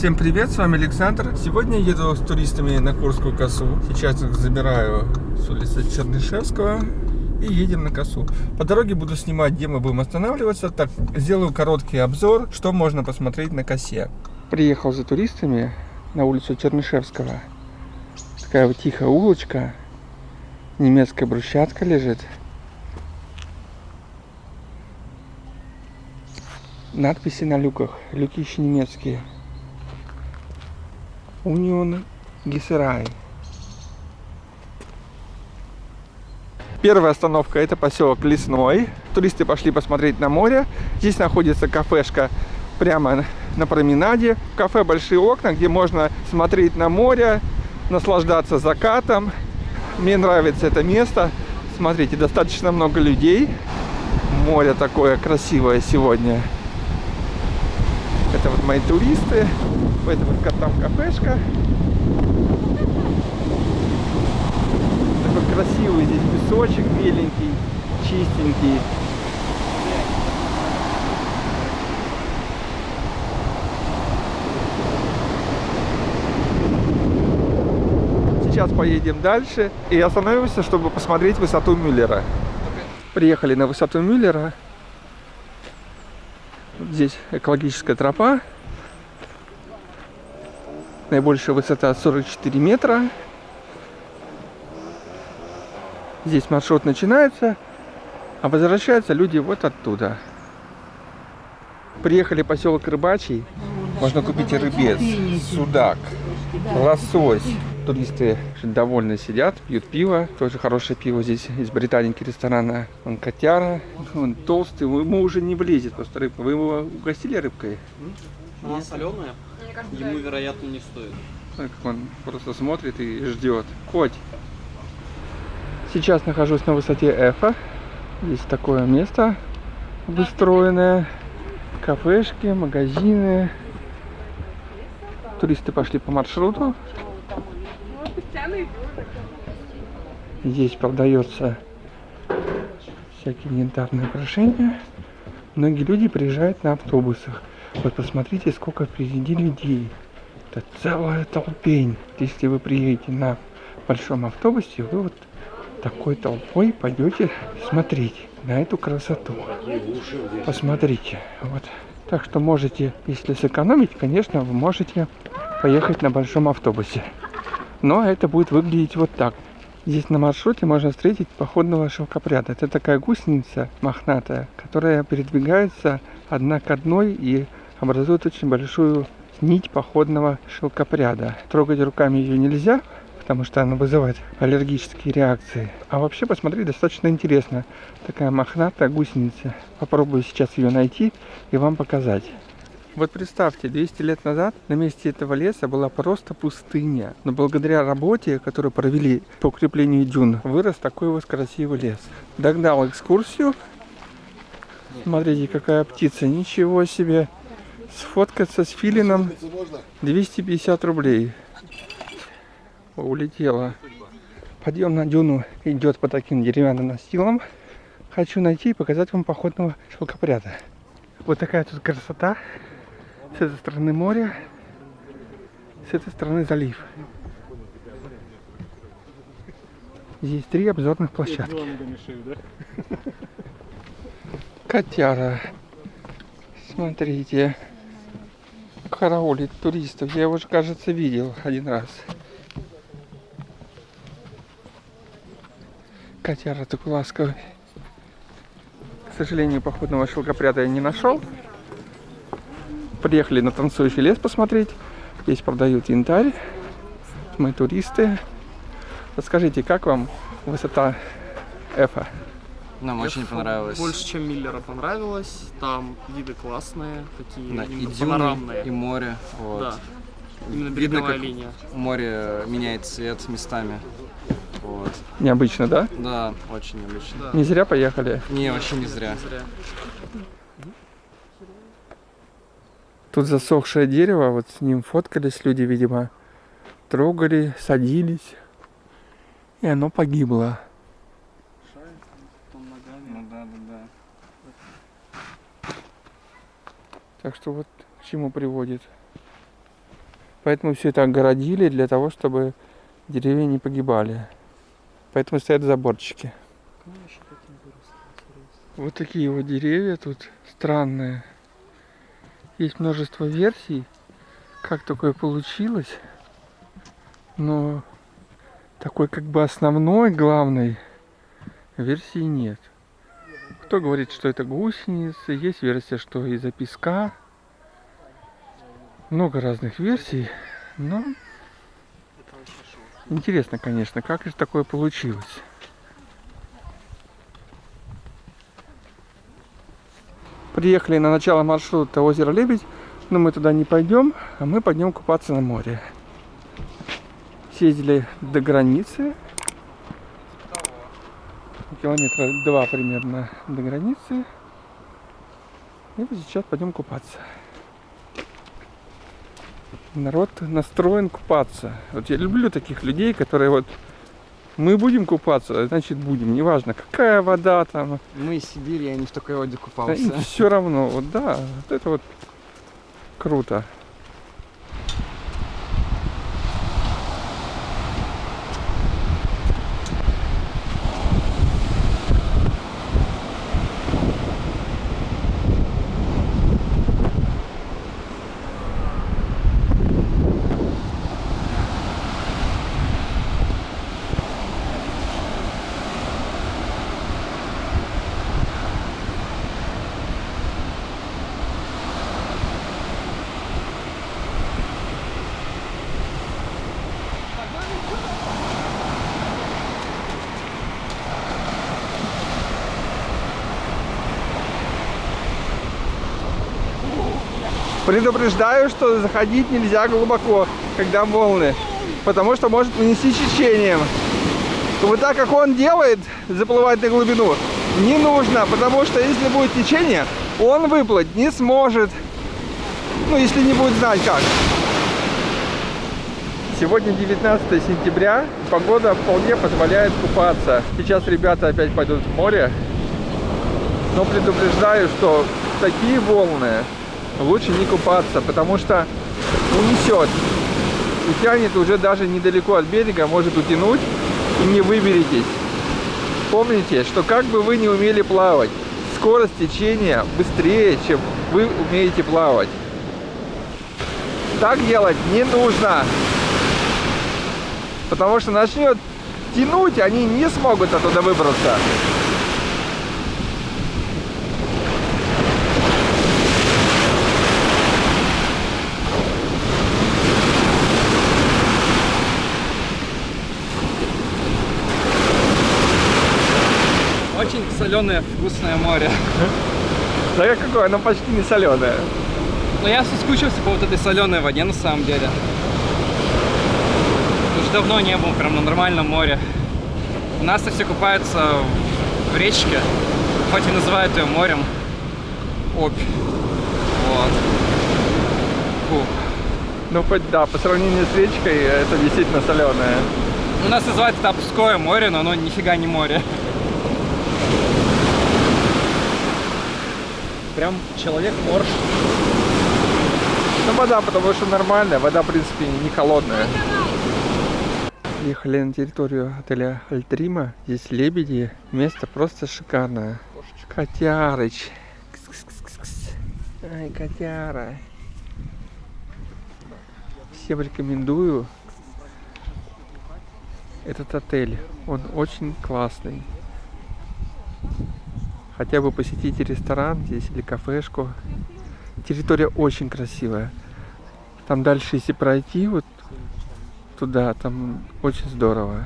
Всем привет, с вами Александр. Сегодня еду с туристами на Курскую косу. Сейчас их забираю с улицы Чернышевского и едем на косу. По дороге буду снимать, где мы будем останавливаться. Так, сделаю короткий обзор, что можно посмотреть на косе. Приехал за туристами на улицу Чернышевского. Такая вот тихая улочка. Немецкая брусчатка лежит. Надписи на люках. Люки еще немецкие. Унион Гессерай. Первая остановка это поселок Лесной. Туристы пошли посмотреть на море. Здесь находится кафешка прямо на променаде. В кафе большие окна, где можно смотреть на море, наслаждаться закатом. Мне нравится это место. Смотрите, достаточно много людей. Море такое красивое сегодня. Это вот мои туристы. Это вот там кафешка. Такой красивый здесь песочек беленький, чистенький. Сейчас поедем дальше и остановимся, чтобы посмотреть высоту Мюллера. Приехали на высоту Мюллера. Здесь экологическая тропа. Наибольшая высота 44 метра. Здесь маршрут начинается, а возвращаются люди вот оттуда. Приехали поселок Рыбачий. Можно купить рыбец, судак, лосось. Туристы довольны сидят, пьют пиво. Тоже хорошее пиво здесь из британики ресторана. Он котяра. Он толстый, ему уже не влезет просто рыбка. Вы его угостили рыбкой? Она соленая, ему, вероятно, не стоит. Так он просто смотрит и ждет. Хоть. Сейчас нахожусь на высоте Эфа. Здесь такое место обустроенное. Кафешки, магазины. Туристы пошли по маршруту. Здесь продается всякие янтарные украшения. Многие люди приезжают на автобусах. Вот посмотрите, сколько впереди людей. Это целая толпень. Если вы приедете на большом автобусе, вы вот такой толпой пойдете смотреть на эту красоту. Посмотрите. Вот. Так что можете, если сэкономить, конечно, вы можете поехать на большом автобусе. Но это будет выглядеть вот так. Здесь на маршруте можно встретить походного шелкопряда. Это такая гусеница мохнатая, которая передвигается одна к одной и образует очень большую нить походного шелкопряда. Трогать руками ее нельзя, потому что она вызывает аллергические реакции. А вообще, посмотри, достаточно интересно. Такая мохнатая гусеница. Попробую сейчас ее найти и вам показать. Вот представьте, 200 лет назад на месте этого леса была просто пустыня. Но благодаря работе, которую провели по укреплению дюн, вырос такой вот красивый лес. Догнал экскурсию. Смотрите, какая птица. Ничего себе. Сфоткаться с филином 250 рублей. Улетела. Подъем на дюну идет по таким деревянным настилам. Хочу найти и показать вам походного шелкопряда. Вот такая тут красота. С этой стороны море, с этой стороны залив. Здесь три обзорных площадки. Котяра. Смотрите. Караулит туристов. Я его кажется, видел один раз. Котяра такой ласковый. К сожалению, походного шелкопряда я не нашел. Приехали на танцующий лес посмотреть. Здесь продают янтарь. Мы туристы. Расскажите, как вам высота Эфа? Нам очень понравилось. Больше, чем Миллера понравилось. Там виды классные, такие Да, и дюны, панорамные. и море. Вот. Да. Именно Видно, как линия. море меняет цвет местами. Вот. Необычно, да? Да, очень необычно. Да. Не зря поехали. Не, вообще не зря. Не зря. Тут засохшее дерево, вот с ним фоткались люди, видимо, трогали, садились, и оно погибло. Ну да, да, да. Так что вот к чему приводит. Поэтому все это огородили для того, чтобы деревья не погибали. Поэтому стоят заборчики. Вот такие вот деревья тут странные. Есть множество версий, как такое получилось. Но такой как бы основной, главной версии нет. Кто говорит, что это гусеницы, есть версия, что из-за песка. Много разных версий, но интересно, конечно, как же такое получилось. Приехали на начало маршрута озеро Лебедь, но мы туда не пойдем, а мы пойдем купаться на море. Съездили до границы, километра два примерно до границы. И сейчас пойдем купаться. Народ настроен купаться. Вот я люблю таких людей, которые вот мы будем купаться, значит будем. Неважно, какая вода там. Мы из Сибири, я не в такой воде Да, купался. все равно, вот да, вот это вот круто. Предупреждаю, что заходить нельзя глубоко, когда волны, потому что может нанести течением. Вот так, как он делает, заплывать на глубину, не нужно, потому что если будет течение, он выплыть не сможет. Ну, если не будет знать как. Сегодня 19 сентября, погода вполне позволяет купаться. Сейчас ребята опять пойдут в море, но предупреждаю, что такие волны лучше не купаться, потому что унесет. И тянет уже даже недалеко от берега, может утянуть и не выберетесь. Помните, что как бы вы не умели плавать, скорость течения быстрее, чем вы умеете плавать. Так делать не нужно. Потому что начнет тянуть, они не смогут оттуда выбраться. Очень соленое, вкусное море. Да какое, оно почти не соленое. Но я соскучился по вот этой соленой воде на самом деле. Уже давно не был прям на нормальном море. У нас-то все купаются в речке, хоть и называют ее морем. Обь. Вот. Фу. Ну хоть да, по сравнению с речкой это действительно соленое. У нас называется это Обское море, но оно нифига не море. Прям человек-морж. Ну вода, потому что нормальная, вода в принципе не холодная. Ехали на территорию отеля Альтрима. Здесь лебеди. Место просто шикарное. Котярыч. Кс-кс-кс-кс. Ай, котяра. Всем рекомендую этот отель. Он очень классный. Хотя бы посетите ресторан здесь или кафешку. Территория очень красивая. Там дальше, если пройти вот туда, там очень здорово.